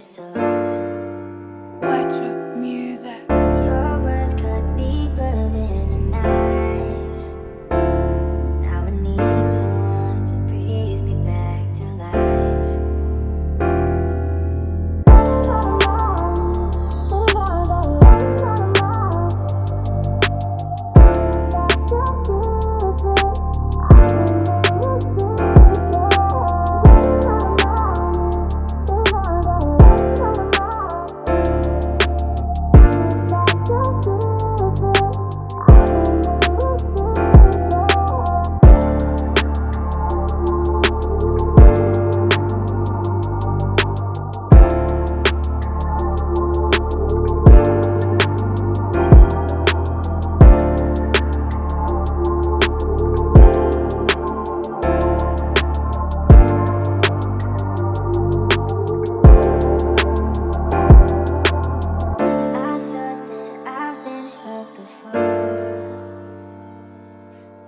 so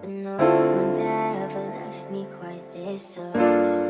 No one's ever left me quite this sore.